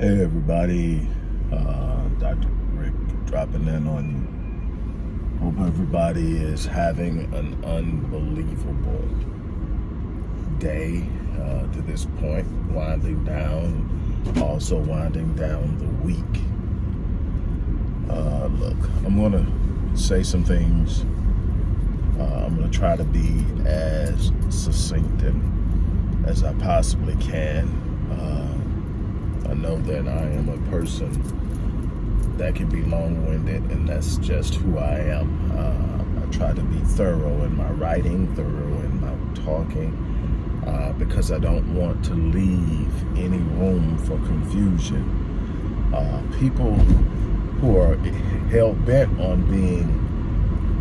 Hey everybody, uh, Dr. Rick dropping in on you. Hope everybody is having an unbelievable day uh, to this point, winding down, also winding down the week. Uh, look, I'm gonna say some things. Uh, I'm gonna try to be as succinct and as I possibly can. I know that I am a person that can be long-winded, and that's just who I am. Uh, I try to be thorough in my writing, thorough in my talking, uh, because I don't want to leave any room for confusion. Uh, people who are hell-bent on being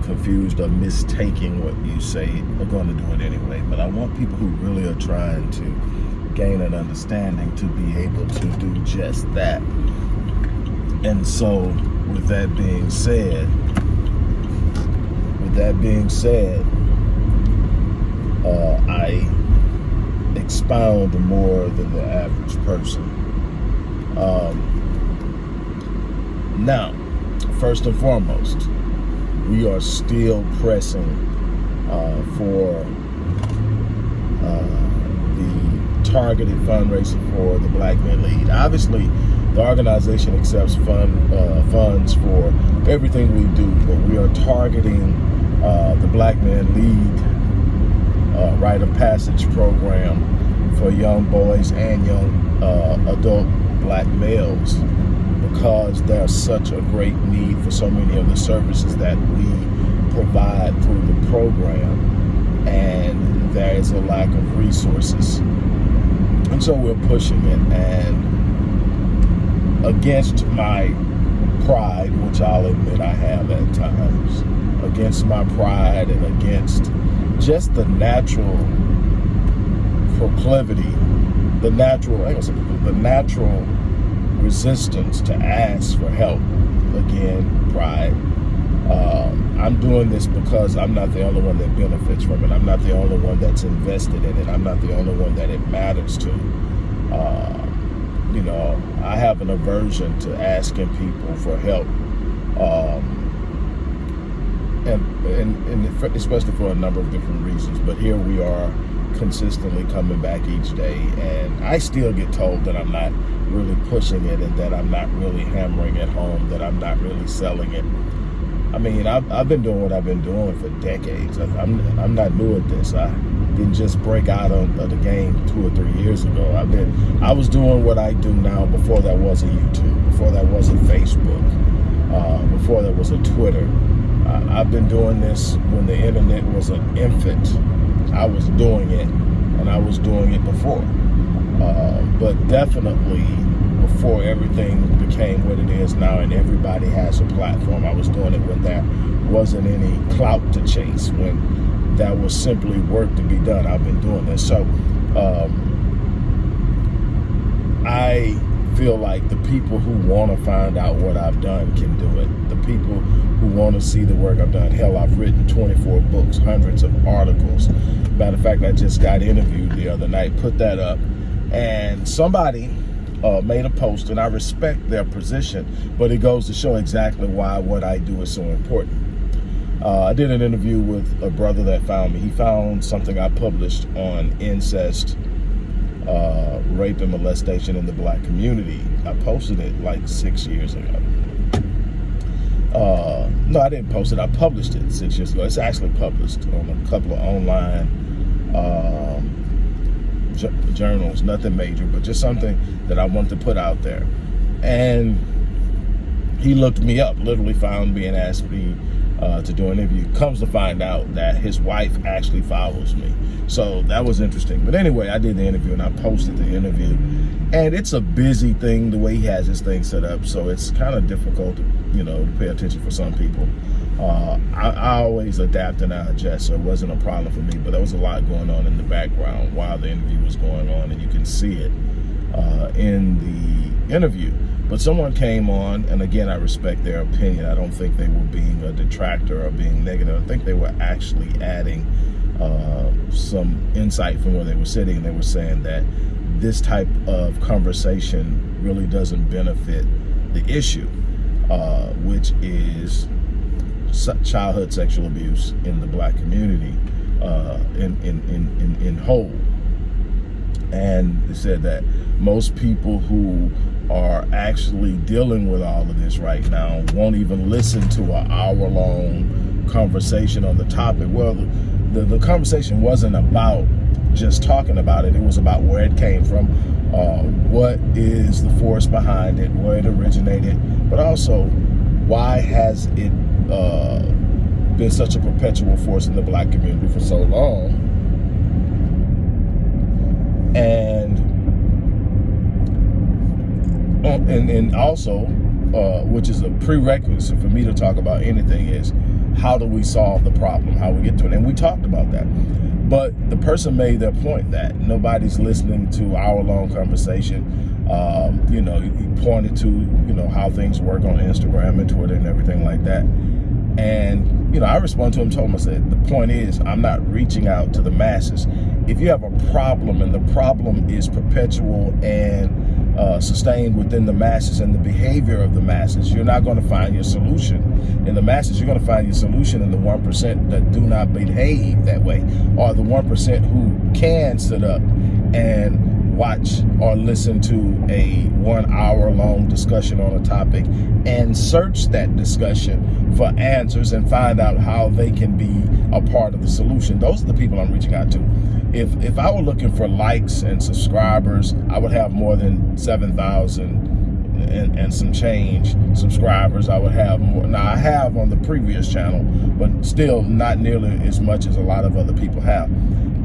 confused or mistaking what you say are going to do it anyway. But I want people who really are trying to gain an understanding to be able to do just that. And so, with that being said, with that being said, uh, I expound more than the average person. Um, now, first and foremost, we are still pressing uh, for uh, targeted fundraising for the Black Men Lead. Obviously, the organization accepts fund uh, funds for everything we do, but we are targeting uh, the Black Men Lead uh, Rite of Passage program for young boys and young uh, adult black males because there's such a great need for so many of the services that we provide through the program and there is a lack of resources and so we're pushing it. And against my pride, which I'll admit I have at times, against my pride and against just the natural proclivity, the natural, the natural resistance to ask for help. Again, pride. Um, I'm doing this because I'm not the only one that benefits from it. I'm not the only one that's invested in it. I'm not the only one that it matters to. Uh, you know, I have an aversion to asking people for help. Um, and, and, and especially for a number of different reasons. But here we are consistently coming back each day. And I still get told that I'm not really pushing it and that I'm not really hammering it home, that I'm not really selling it. I mean, I've, I've been doing what I've been doing for decades. I'm, I'm not new at this. I didn't just break out of, of the game two or three years ago. I've been, I was doing what I do now before that was a YouTube, before that was a Facebook, uh, before there was a Twitter. I, I've been doing this when the internet was an infant. I was doing it, and I was doing it before. Uh, but definitely before everything became what it is now and everybody has a platform. I was doing it when there wasn't any clout to chase, when that was simply work to be done. I've been doing this. So um, I feel like the people who want to find out what I've done can do it. The people who want to see the work I've done. Hell, I've written 24 books, hundreds of articles. Matter of fact, I just got interviewed the other night, put that up. And somebody uh, made a post, and I respect their position, but it goes to show exactly why what I do is so important. Uh, I did an interview with a brother that found me. He found something I published on incest, uh, rape, and molestation in the black community. I posted it like six years ago. Uh, no, I didn't post it. I published it six years ago. It's actually published on a couple of online um, journals, nothing major, but just something that I wanted to put out there. And he looked me up, literally found me and asked me uh, to do an interview. Comes to find out that his wife actually follows me. So that was interesting. But anyway, I did the interview and I posted the interview. And it's a busy thing the way he has his thing set up. So it's kind of difficult, you know, to pay attention for some people. Uh, I, I, always adapt and I adjust, so it wasn't a problem for me. But there was a lot going on in the background while the interview was going on, and you can see it uh, in the interview. But someone came on, and again, I respect their opinion. I don't think they were being a detractor or being negative. I think they were actually adding uh, some insight from where they were sitting. They were saying that this type of conversation really doesn't benefit the issue, uh, which is childhood sexual abuse in the black community uh, in, in, in, in, in whole. And they said that most people who are actually dealing with all of this right now won't even listen to an hour-long conversation on the topic. Well, the, the, conversation wasn't about just talking about it. It was about where it came from, uh, what is the force behind it, where it originated, but also why has it uh, been such a perpetual force in the black community for so long. And and, and also, uh, which is a prerequisite for me to talk about anything is how do we solve the problem, how we get to it. And we talked about that. But the person made their point that nobody's listening to our long conversation. Um, you know, he pointed to, you know, how things work on Instagram and Twitter and everything like that. And, you know, I respond to him, told him, I said, the point is, I'm not reaching out to the masses. If you have a problem and the problem is perpetual and uh, sustained within the masses and the behavior of the masses, you're not going to find your solution. In the masses, you're going to find your solution in the 1% that do not behave that way, or the 1% who can sit up and watch or listen to a one hour long discussion on a topic and search that discussion for answers and find out how they can be a part of the solution. Those are the people I'm reaching out to. If, if I were looking for likes and subscribers, I would have more than 7,000 and, and, some change subscribers I would have more. Now I have on the previous channel, but still not nearly as much as a lot of other people have.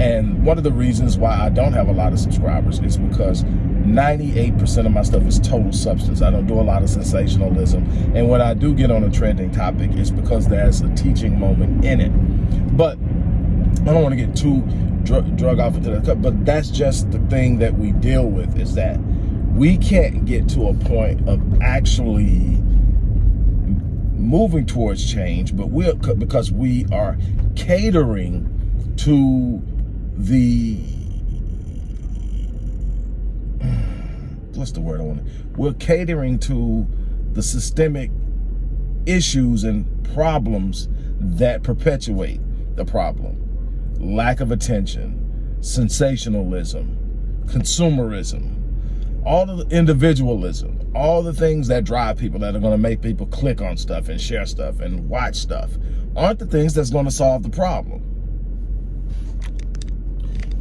And one of the reasons why I don't have a lot of subscribers is because 98% of my stuff is total substance. I don't do a lot of sensationalism. And when I do get on a trending topic, it's because there's a teaching moment in it. But I don't want to get too drug, drug off into that, but that's just the thing that we deal with is that we can't get to a point of actually moving towards change, but we're because we are catering to the what's the word I want? We're catering to the systemic issues and problems that perpetuate the problem. Lack of attention, sensationalism, consumerism, all the individualism, all the things that drive people that are going to make people click on stuff and share stuff and watch stuff aren't the things that's going to solve the problem.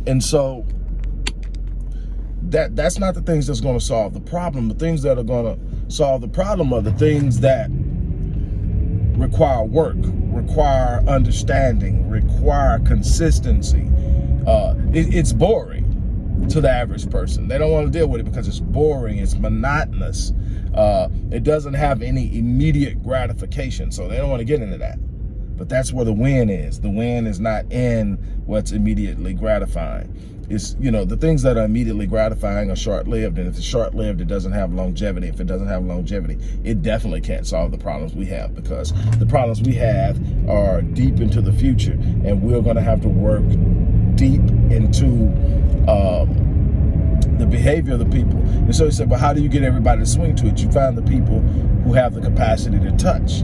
And so that that's not the things that's going to solve the problem. The things that are going to solve the problem are the things that require work, require understanding, require consistency. Uh, it, it's boring to the average person. They don't want to deal with it because it's boring, it's monotonous. Uh, it doesn't have any immediate gratification, so they don't want to get into that. But that's where the win is. The win is not in what's immediately gratifying. It's, you know, the things that are immediately gratifying are short-lived, and if it's short-lived, it doesn't have longevity. If it doesn't have longevity, it definitely can't solve the problems we have because the problems we have are deep into the future, and we're going to have to work deep into um, the behavior of the people. And so he said, but how do you get everybody to swing to it? You find the people who have the capacity to touch.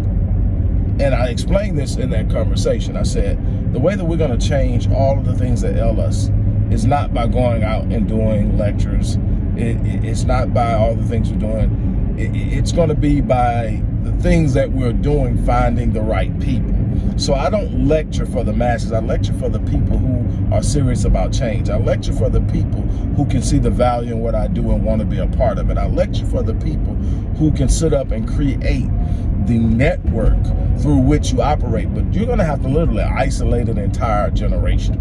And I explained this in that conversation. I said, the way that we're going to change all of the things that ail us is not by going out and doing lectures. It, it, it's not by all the things we're doing. It, it's going to be by the things that we're doing, finding the right people. So I don't lecture for the masses. I lecture for the people who are serious about change. I lecture for the people who can see the value in what I do and want to be a part of it. I lecture for the people who can sit up and create the network through which you operate. But you're going to have to literally isolate an entire generation.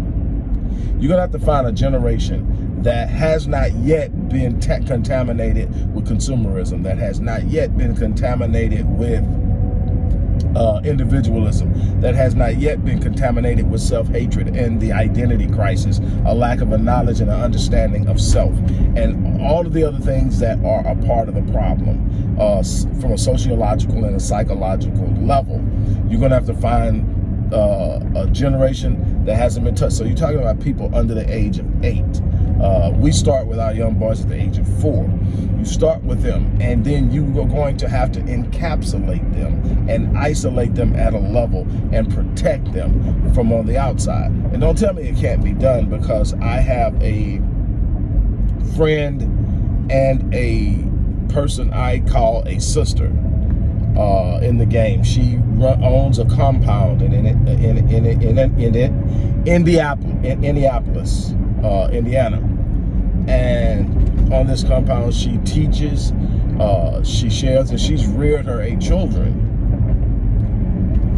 You're going to have to find a generation that has not yet been contaminated with consumerism, that has not yet been contaminated with uh, individualism that has not yet been contaminated with self-hatred and the identity crisis, a lack of a knowledge and an understanding of self, and all of the other things that are a part of the problem uh, from a sociological and a psychological level. You're going to have to find uh, a generation that hasn't been touched. So you're talking about people under the age of eight. Uh, we start with our young boys at the age of four. You start with them, and then you are going to have to encapsulate them and isolate them at a level and protect them from on the outside. And don't tell me it can't be done because I have a friend and a person I call a sister uh, in the game. She run, owns a compound in in in in in, in, in in Indianapolis, uh, Indiana, and on this compound she teaches, uh, she shares, and she's reared her eight children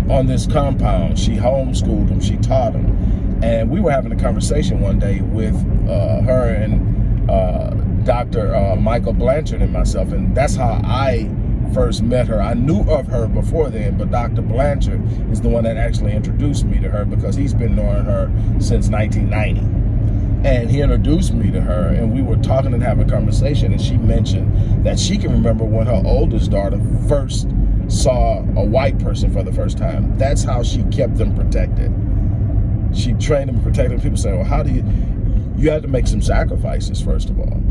on this compound. She homeschooled them, she taught them, and we were having a conversation one day with uh, her and uh, Dr. Uh, Michael Blanchard and myself, and that's how I first met her. I knew of her before then, but Dr. Blanchard is the one that actually introduced me to her because he's been knowing her since 1990. And he introduced me to her, and we were talking and having a conversation, and she mentioned that she can remember when her oldest daughter first saw a white person for the first time. That's how she kept them protected. She trained them, protected them. People say, well, how do you, you have to make some sacrifices, first of all.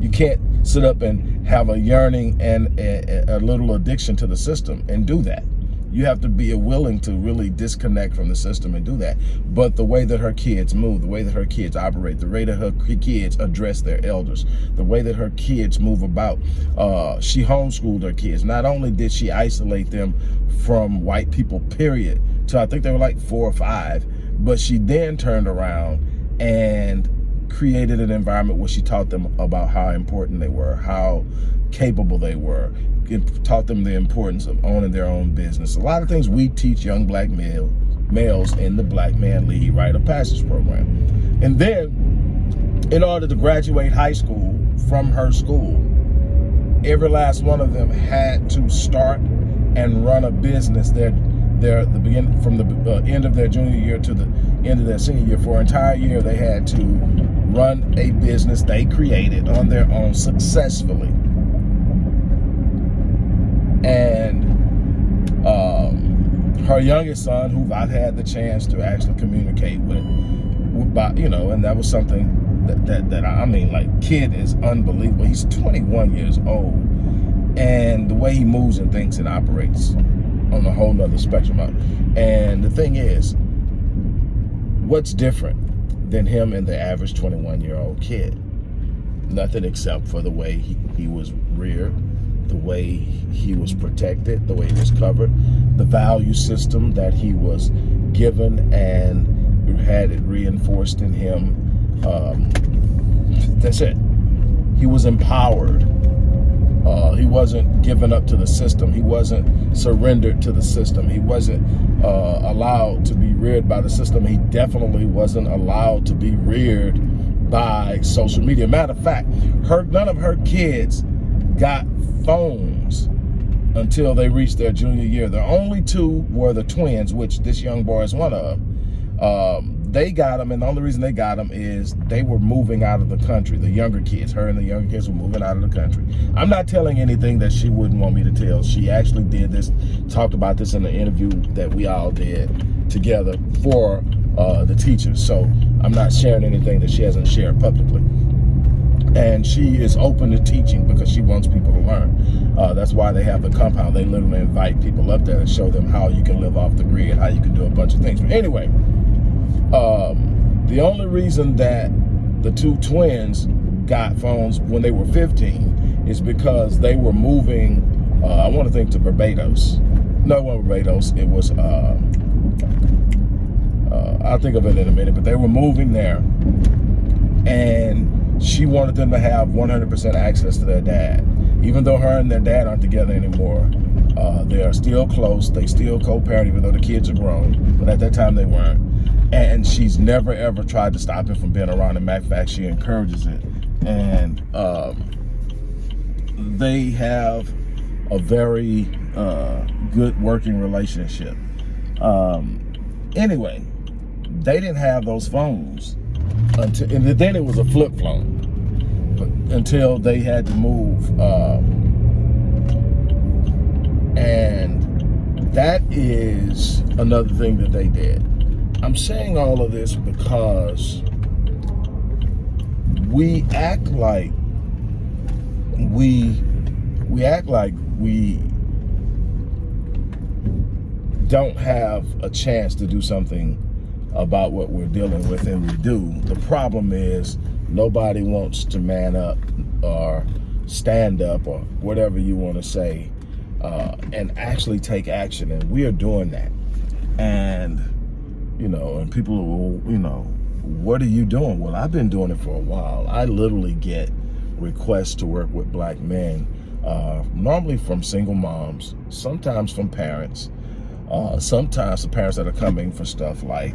You can't sit up and have a yearning and a, a, little addiction to the system and do that. You have to be willing to really disconnect from the system and do that. But the way that her kids move, the way that her kids operate, the way that her kids address their elders, the way that her kids move about, uh, she homeschooled her kids. Not only did she isolate them from white people, period, to I think they were like four or five, but she then turned around and created an environment where she taught them about how important they were, how capable they were, taught them the importance of owning their own business. A lot of things we teach young black male, males in the Black Man Lead Rite of Passage program. And then, in order to graduate high school from her school, every last one of them had to start and run a business their their the begin from the uh, end of their junior year to the end of their senior year for an entire year they had to run a business they created on their own successfully. And um, her youngest son, who I've had the chance to actually communicate with, you know, and that was something that, that, that I mean, like, kid is unbelievable. He's 21 years old. And the way he moves and thinks and operates on a whole nother spectrum. And the thing is, what's different than him and the average 21 year old kid. Nothing except for the way he, he was reared, the way he was protected, the way he was covered, the value system that he was given and had it reinforced in him. Um, that's it. He was empowered. Uh, he wasn't given up to the system. He wasn't surrendered to the system. He wasn't uh, allowed to be reared by the system. He definitely wasn't allowed to be reared by social media. Matter of fact, her none of her kids got phones until they reached their junior year. The only two were the twins, which this young boy is one of. Um, they got them, and the only reason they got them is they were moving out of the country. The younger kids, her and the younger kids were moving out of the country. I'm not telling anything that she wouldn't want me to tell. She actually did this, talked about this in the interview that we all did together for uh, the teachers. So I'm not sharing anything that she hasn't shared publicly. And she is open to teaching because she wants people to learn. Uh, that's why they have the compound. They literally invite people up there and show them how you can live off the grid, how you can do a bunch of things. But anyway, um, the only reason that the two twins got phones when they were 15 is because they were moving, uh, I want to think to Barbados. No, it wasn't Barbados. It was, uh, uh, I'll think of it in a minute, but they were moving there. And she wanted them to have 100% access to their dad. Even though her and their dad aren't together anymore, uh, they are still close. They still co-parent, even though the kids are grown. But at that time, they weren't and she's never ever tried to stop him from being around. And matter of fact, she encourages it. And um, they have a very uh, good working relationship. Um, anyway, they didn't have those phones until, and then it was a flip phone, but until they had to move. Um, and that is another thing that they did I'm saying all of this because we act like we we act like we don't have a chance to do something about what we're dealing with and we do. The problem is nobody wants to man up or stand up or whatever you want to say uh, and actually take action. And we are doing that. And, you know, and people will, you know, what are you doing? Well, I've been doing it for a while. I literally get requests to work with black men, uh, normally from single moms, sometimes from parents, uh, sometimes the parents that are coming for stuff like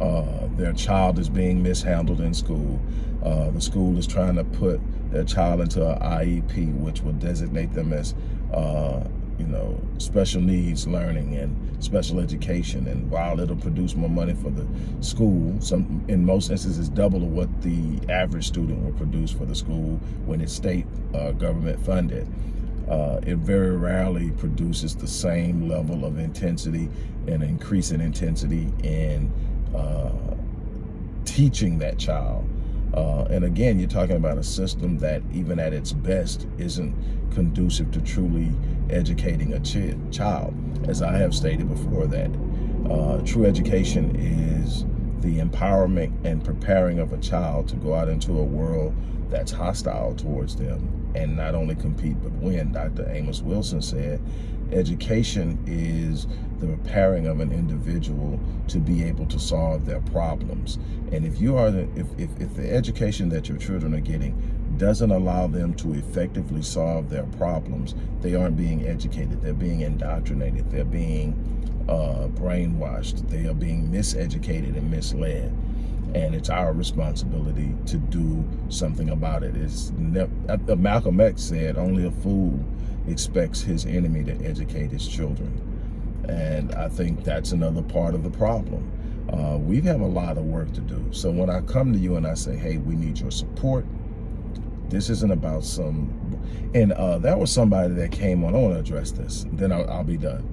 uh, their child is being mishandled in school. Uh, the school is trying to put their child into an IEP, which will designate them as, uh, you know, special needs learning and special education. And while it'll produce more money for the school, some in most instances double of what the average student will produce for the school when it's state uh, government funded uh, it very rarely produces the same level of intensity and increase in intensity in uh, teaching that child. Uh, and again, you're talking about a system that even at its best isn't conducive to truly educating a ch child. As I have stated before that uh, true education is the empowerment and preparing of a child to go out into a world that's hostile towards them and not only compete but win. Dr. Amos Wilson said, education is the preparing of an individual to be able to solve their problems. And if you are, if, if, if the education that your children are getting doesn't allow them to effectively solve their problems, they aren't being educated. They're being indoctrinated. They're being uh, brainwashed. They are being miseducated and misled and it's our responsibility to do something about it. It's uh, Malcolm X said, only a fool expects his enemy to educate his children. And I think that's another part of the problem. Uh, we have a lot of work to do. So when I come to you and I say, hey, we need your support, this isn't about some, and uh, that was somebody that came on, I want to address this, then I'll, I'll be done.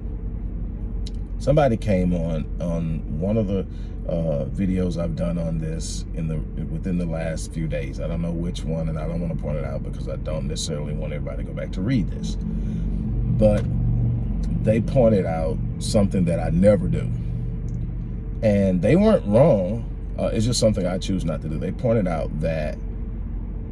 Somebody came on, on one of the uh, videos I've done on this in the within the last few days. I don't know which one, and I don't want to point it out because I don't necessarily want everybody to go back to read this. But they pointed out something that I never do. And they weren't wrong. Uh, it's just something I choose not to do. They pointed out that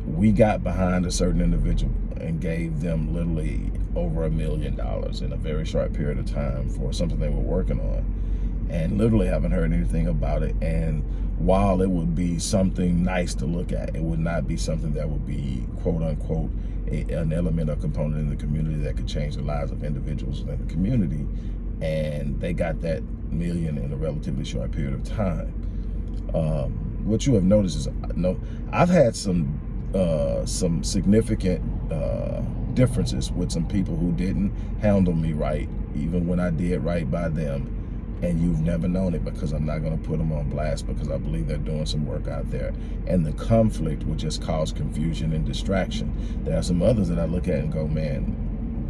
we got behind a certain individual and gave them literally over a million dollars in a very short period of time for something they were working on and literally haven't heard anything about it. And while it would be something nice to look at, it would not be something that would be quote unquote a, an element or component in the community that could change the lives of individuals in the community. And they got that million in a relatively short period of time. Um, what you have noticed is, no, I've had some uh, some significant uh, differences with some people who didn't handle me right, even when I did right by them and you've never known it because I'm not going to put them on blast because I believe they're doing some work out there. And the conflict will just cause confusion and distraction. There are some others that I look at and go, man,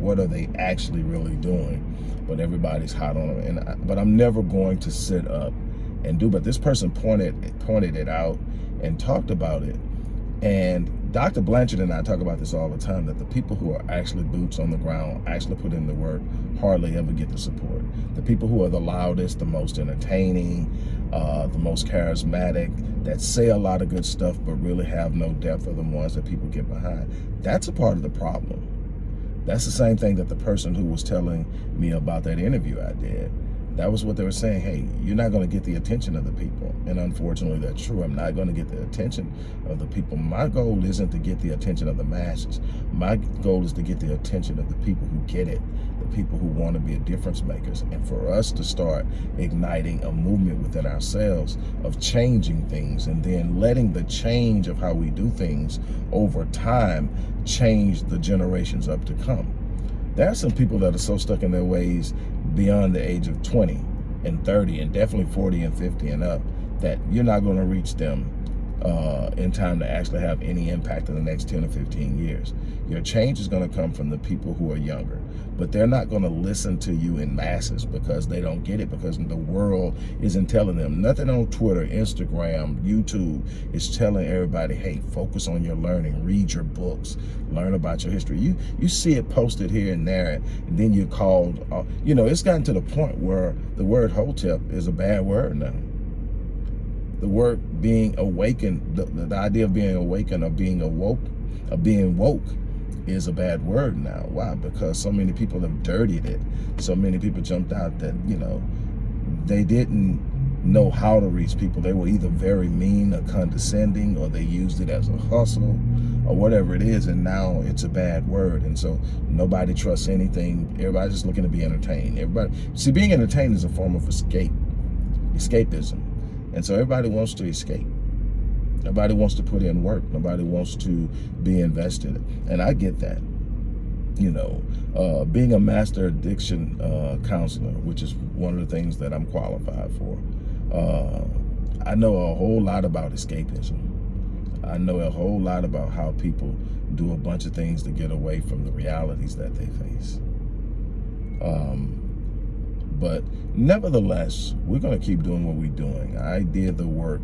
what are they actually really doing? But everybody's hot on them. And I, but I'm never going to sit up and do. But this person pointed pointed it out and talked about it. And Dr. Blanchard and I talk about this all the time, that the people who are actually boots on the ground, actually put in the work, hardly ever get the support. The people who are the loudest, the most entertaining, uh, the most charismatic, that say a lot of good stuff but really have no depth are the ones that people get behind. That's a part of the problem. That's the same thing that the person who was telling me about that interview I did that was what they were saying. Hey, you're not going to get the attention of the people. And unfortunately, that's true. I'm not going to get the attention of the people. My goal isn't to get the attention of the masses. My goal is to get the attention of the people who get it, the people who want to be a difference makers. And for us to start igniting a movement within ourselves of changing things and then letting the change of how we do things over time change the generations up to come. There are some people that are so stuck in their ways beyond the age of 20 and 30 and definitely 40 and 50 and up that you're not going to reach them uh, in time to actually have any impact in the next 10 or 15 years. Your change is going to come from the people who are younger, but they're not going to listen to you in masses because they don't get it because the world isn't telling them. Nothing on Twitter, Instagram, YouTube is telling everybody, hey, focus on your learning, read your books, learn about your history. You you see it posted here and there, and then you're called, uh, you know, it's gotten to the point where the word hotep is a bad word now the word being awakened, the, the idea of being awakened or being awoke, of being woke is a bad word now. Why? Because so many people have dirtied it. So many people jumped out that, you know, they didn't know how to reach people. They were either very mean or condescending or they used it as a hustle or whatever it is. And now it's a bad word. And so nobody trusts anything. Everybody's just looking to be entertained. Everybody, see, being entertained is a form of escape, escapism. And so everybody wants to escape. Nobody wants to put in work. Nobody wants to be invested. And I get that. You know, uh, being a master addiction uh, counselor, which is one of the things that I'm qualified for, uh, I know a whole lot about escapism. I know a whole lot about how people do a bunch of things to get away from the realities that they face. Um, but nevertheless, we're going to keep doing what we're doing. I did the work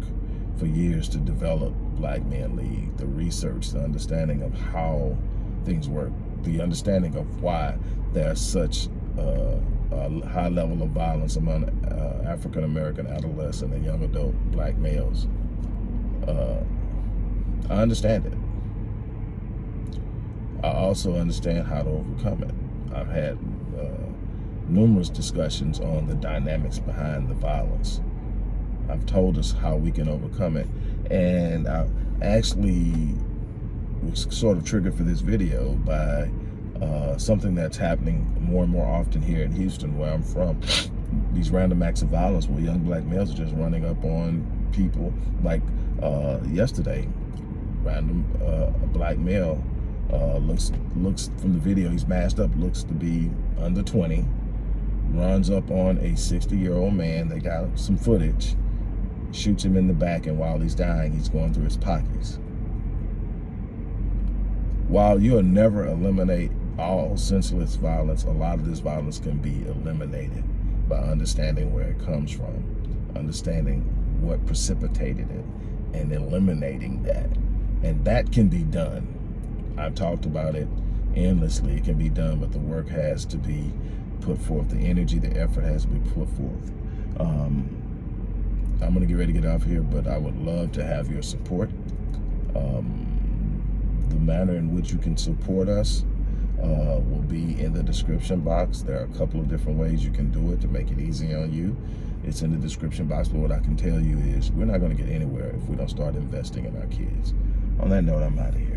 for years to develop Black Men Lead, the research, the understanding of how things work, the understanding of why there's such uh, a high level of violence among uh, African-American adolescent and young adult black males. Uh, I understand it. I also understand how to overcome it. I've had uh, numerous discussions on the dynamics behind the violence. I've told us how we can overcome it. And I actually was sort of triggered for this video by uh, something that's happening more and more often here in Houston, where I'm from. These random acts of violence where young black males are just running up on people. Like uh, yesterday, random uh, black male uh, looks looks from the video, he's masked up, looks to be under 20, runs up on a 60 year old man. They got some footage, shoots him in the back, and while he's dying, he's going through his pockets. While you'll never eliminate all senseless violence, a lot of this violence can be eliminated by understanding where it comes from, understanding what precipitated it, and eliminating that. And that can be done. I've talked about it endlessly. It can be done, but the work has to be put forth, the energy, the effort has to be put forth. Um, I'm going to get ready to get off here, but I would love to have your support. Um, the manner in which you can support us uh, will be in the description box. There are a couple of different ways you can do it to make it easy on you. It's in the description box, but what I can tell you is we're not going to get anywhere if we don't start investing in our kids. On that note, I'm out of here.